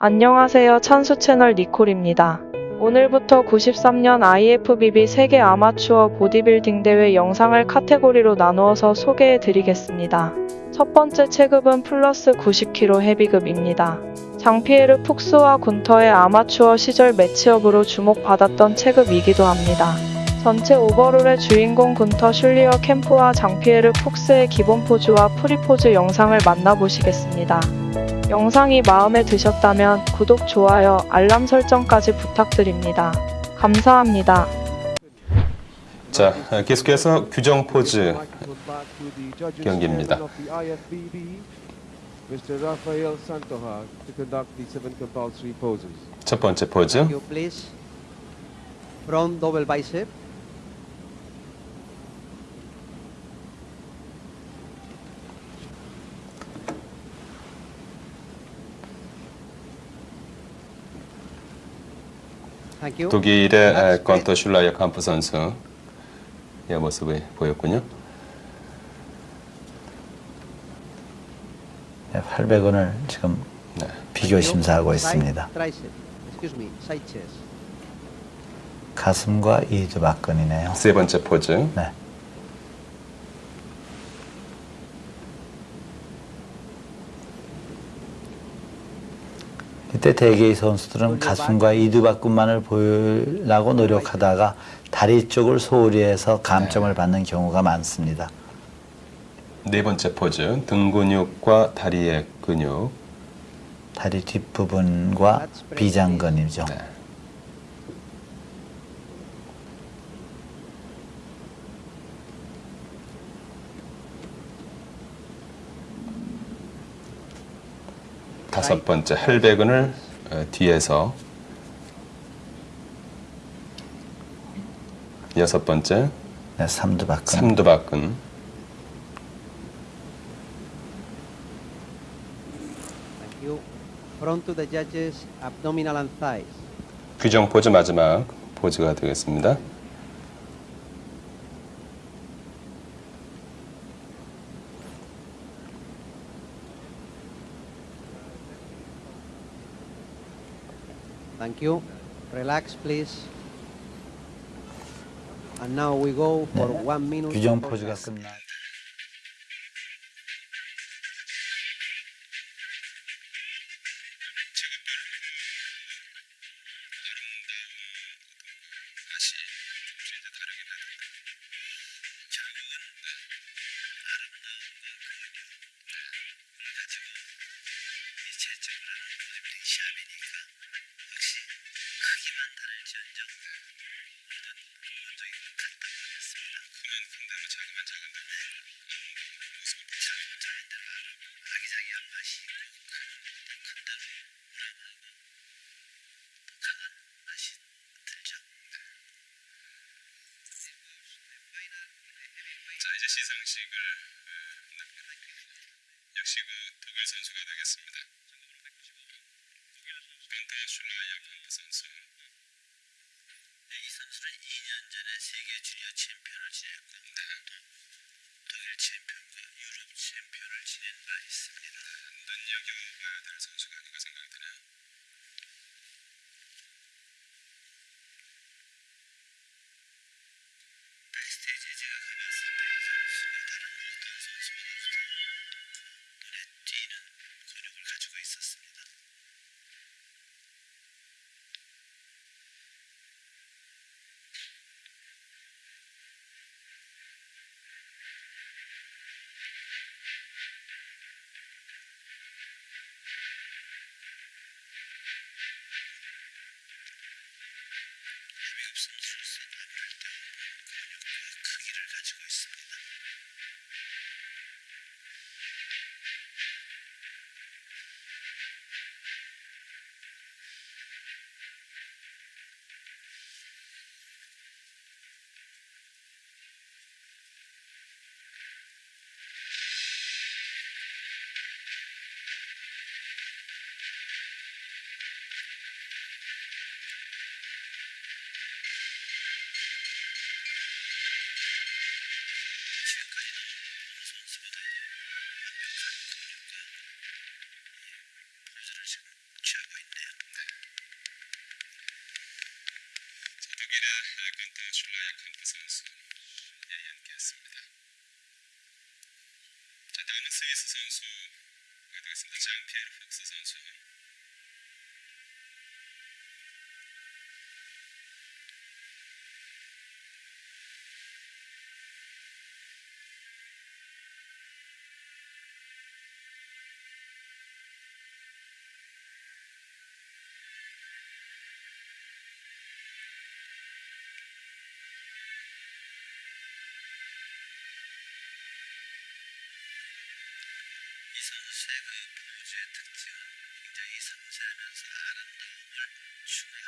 안녕하세요. 찬수 채널 니콜입니다. 오늘부터 93년 IFBB 세계 아마추어 보디빌딩 대회 영상을 카테고리로 나누어서 소개해 드리겠습니다. 첫 번째 체급은 플러스 90kg 헤비급입니다. 장피에르 푹스와 군터의 아마추어 시절 match-up으로 주목받았던 체급이기도 합니다. 전체 overall의 주인공 군터 슐리어캄프와 장피에르 푹스의 기본 포즈와 free 포즈 영상을 만나보시겠습니다. 영상이 마음에 드셨다면 구독, 좋아요, 알람 설정까지 부탁드립니다. 감사합니다. 자, 어, 계속해서 규정 포즈 경기입니다. 첫 번째 포즈. Front double bicep. 독일의 에, 건터 슐라이어 캄프 선수의 모습이 보였군요. 네, 800원을 지금 네. 비교 심사하고 있습니다. 가슴과 이두 박근이네요. 세 번째 포즈. 네. 이때 대개의 선수들은 가슴과 이두박근만을 보이려고 노력하다가 다리 쪽을 소홀히 해서 감점을 받는 경우가 많습니다. 네 번째 포즈. 등 근육과 다리의 근육. 다리 뒷부분과 비장근이죠. 네. 다섯 번째 헬베근을 어, 뒤에서 여섯 번째 네, 삼두박근. 삼두박근. 규정 포즈 마지막 포즈가 되겠습니다. Thank you. Relax, please. And now we go for one minute. 규정 of 포즈가 rest. 끝나. 자 이제 시상식을 역시 그 독일 선수가 되겠습니다. 반타 슐라이어 캄프 선수. 2년 전에 세계 주니어 챔피언을 지냈고 또 독일 챔피언과 유럽 챔피언을 지낸 바 있습니다. 눈여겨봐야 될 선수가 아닌가 생각이 야칸프 선수 예, 연기했습니다. 자, 다음은 스위스 선수 되겠습니다. 장피에르 폭스 선수. 그 포즈의 특징은 굉장히 섬세하면서 아름다움을 추구하는